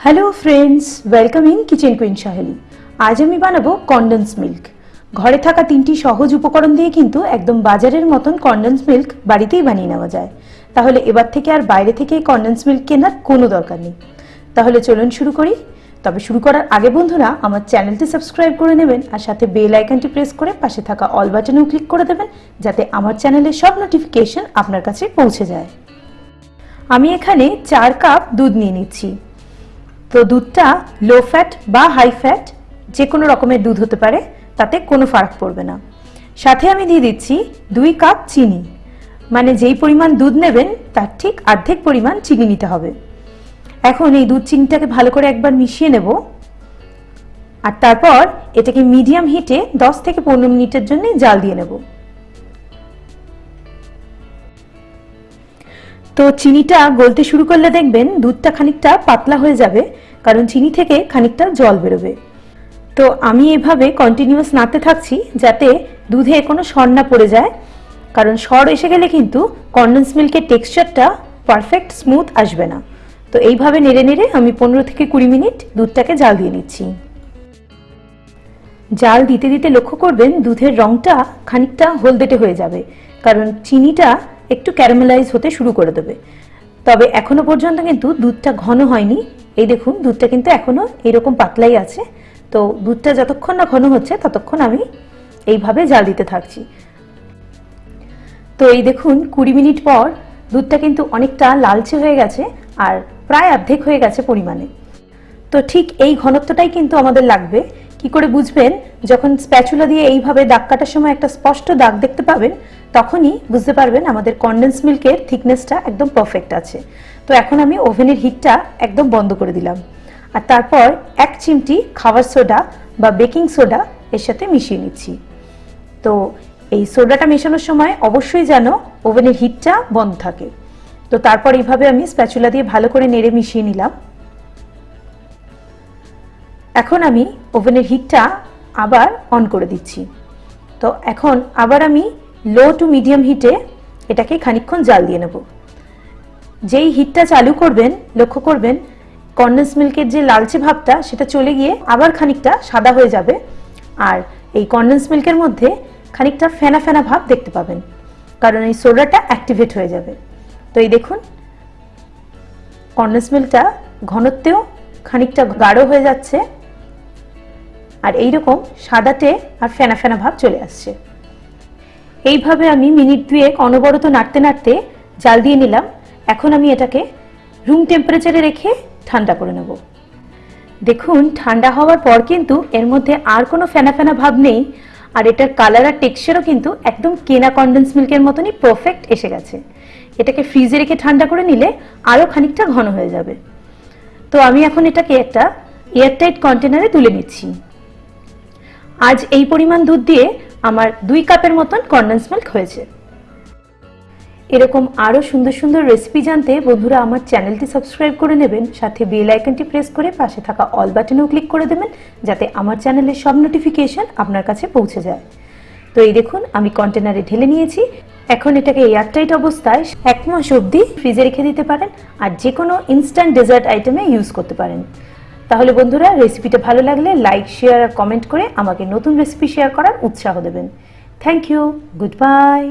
Hello friends welcome in kitchen queen Saheli আজ আমি বানাবো কন্ডেন্স মিল্ক ঘরে থাকা তিনটি সহজ উপকরণ দিয়ে কিন্তু একদম বাজারের মতন কন্ডেন্স মিল্ক বাড়িতেই বানিয়ে নেওয়া যায়। তাহলে এবার থেকে আর বাইরে থেকে কন্ডেন্স মিল্ক কেনার কোনো দরকার নেই। তাহলে চলুন শুরু করি। তবে শুরু করার আগে বন্ধুরা, আমার চ্যানেলটি সাবস্ক্রাইব করে নেবেন আর সাথে বেল আইকনটি প্রেস করে পাশে থাকা অল বাটনেও ক্লিক করে দেবেন, যাতে আমার চ্যানেলের সব নোটিফিকেশন আপনার কাছে পৌঁছে যায়। আমি এখানে চার কাপ দুধ নিয়ে নিচ্ছি। তো দুধটা লো ফ্যাট বা হাই ফ্যাট যে কোনো রকমের দুধ হতে পারে, তাতে কোনো ফারাক পড়বে না। সাথে আমি দিয়ে দিচ্ছি দুই কাপ চিনি। মানে যেই পরিমাণ দুধ নেবেন, তার ঠিক অর্ধেক পরিমাণ চিনি নিতে হবে। এখন এই দুধ চিনিটাকে ভালো করে একবার মিশিয়ে নেব। আর তারপর এটাকে মিডিয়াম হিটে 10 থেকে পনেরো মিনিটের জন্য জাল দিয়ে নেব। তো চিনিটা গলতে শুরু করলে দেখবেন দুধটা খানিকটা পাতলা হয়ে যাবে, কারণ চিনি থেকে খানিকটা জল বেরোবে। তো আমি এভাবে কন্টিনিউয়াস নাড়তে থাকছি যাতে দুধে কোনো সর না পড়ে যায়, কারণ সর এসে গেলে কিন্তু কন্ডেন্স মিল্কের টেক্সচারটা পারফেক্ট স্মুথ আসবে না। তো এইভাবে নেড়ে নেড়ে আমি পনেরো থেকে কুড়ি মিনিট দুধটাকে জাল দিয়ে নিচ্ছি। জাল দিতে দিতে লক্ষ্য করবেন দুধের রংটা খানিকটা হলদেটে হয়ে যাবে, কারণ চিনিটা একটু ক্যারামেলাইজ হতে শুরু করে দেবে। তবে এখনও পর্যন্ত কিন্তু দুধটা ঘন হয়নি। এই দেখুন, দুধটা কিন্তু এখনও এরকম পাতলাই আছে। তো দুধটা যতক্ষণ না ঘন হচ্ছে, ততক্ষণ আমি এইভাবে জাল দিতে থাকছি। তো এই দেখুন, কুড়ি মিনিট পর দুধটা কিন্তু অনেকটা লালচে হয়ে গেছে আর প্রায় অর্ধেক হয়ে গেছে পরিমাণে। তো ঠিক এই ঘনত্বটাই কিন্তু আমাদের লাগবে। কি করে বুঝবেন? যখন স্প্যাচুলা দিয়ে এইভাবে দাগ কাটার সময় একটা স্পষ্ট দাগ দেখতে পাবেন তখনই বুঝতে পারবেন আমাদের কন্ডেন্স মিল্কের থিকনেসটা একদম পারফেক্ট আছে। তো এখন আমি ওভেনের হিটটা একদম বন্ধ করে দিলাম। আর তারপর এক চিমটি খাবার সোডা বা বেকিং সোডা এর সাথে মিশিয়ে নিচ্ছি। তো এই সোডাটা মেশানোর সময় অবশ্যই যেন ওভেনের হিটটা বন্ধ থাকে। তো তারপর এইভাবে আমি স্প্যাচুলা দিয়ে ভালো করে নেড়ে মিশিয়ে নিলাম। এখন আমি ওভেনের হিটটা আবার অন করে দিচ্ছি। তো এখন আবার আমি লো টু মিডিয়াম হিটে এটাকে খানিকক্ষণ জাল দিয়ে নেব। যেই হিটটা চালু করবেন, লক্ষ্য করবেন কন্ডেন্স মিল্কের যে লালচে ভাবটা, সেটা চলে গিয়ে আবার খানিকটা সাদা হয়ে যাবে। আর এই কন্ডেন্স মিল্কের মধ্যে খানিকটা ফেনা ফেনা ভাব দেখতে পাবেন, কারণ এই সোডাটা অ্যাক্টিভেট হয়ে যাবে। তো এই দেখুন কন্ডেন্স মিল্কটা ঘনত্বেও খানিকটা গাঢ় হয়ে যাচ্ছে, আর এইরকম সাদাটে আর ফেনা ফেনা ভাব চলে আসছে। এইভাবে আমি মিনিট দুয়েক অনবরত নাড়তে নাড়তে জাল দিয়ে নিলাম। এখন আমি এটাকে রুম টেম্পারেচারে রেখে ঠান্ডা করে নেব। দেখুন, ঠান্ডা হওয়ার পর কিন্তু এর মধ্যে আর কোনো ফেনা ফেনা ভাব নেই আর এটার কালার আর টেক্সচারও কিন্তু একদম কেনা কন্ডেন্স মিল্কের মতনই পারফেক্ট এসে গেছে। এটাকে ফ্রিজে রেখে ঠান্ডা করে নিলে আরও খানিকটা ঘন হয়ে যাবে। তো আমি এখন এটাকে একটা এয়ারটাইট কন্টেনারে তুলে নিচ্ছি। আজ এই পরিমাণ দুধ দিয়ে আমার দুই কাপের মতন কন্ডেন্স মিল্ক হয়েছে। এরকম আরও সুন্দর সুন্দর রেসিপি জানতে বন্ধুরা আমার চ্যানেলটি সাবস্ক্রাইব করে নেবেন, সাথে বেল আইকনটি প্রেস করে পাশে থাকা অল বাটনেও ক্লিক করে দেবেন, যাতে আমার চ্যানেলের সব নোটিফিকেশন আপনার কাছে পৌঁছে যায়। তো এই দেখুন, আমি কন্টেনারে ঢেলে নিয়েছি। এখন এটাকে এয়ারটাইট অবস্থায় এক মাস অবধি ফ্রিজে রেখে দিতে পারেন, আর যে কোনো ইনস্ট্যান্ট ডেজার্ট আইটেমে ইউজ করতে পারেন। তাহলে বন্ধুরা রেসিপিটা ভালো লাগলে লাইক শেয়ার আর কমেন্ট করে আমাকে নতুন রেসিপি শেয়ার করার উৎসাহ দেবেন। Thank you good bye